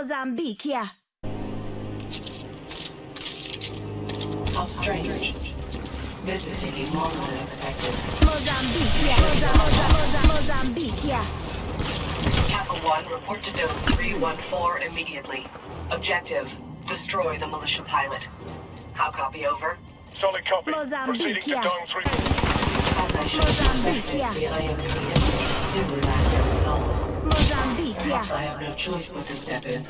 Mozambique, yeah. How strange. This is taking longer than expected. Mozambique, yeah. Moza- Moza- Moza- Mozambique, yeah. Kappa 1, report to Dome 314 immediately. Objective, destroy the militia pilot. How copy over? Solid copy. Mozambique, Proceeding to yeah. Dome 3. As I should Mozambique, yeah. the IMC yeah. I have no choice but to step in.